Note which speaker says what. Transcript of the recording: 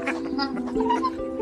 Speaker 1: なるほど。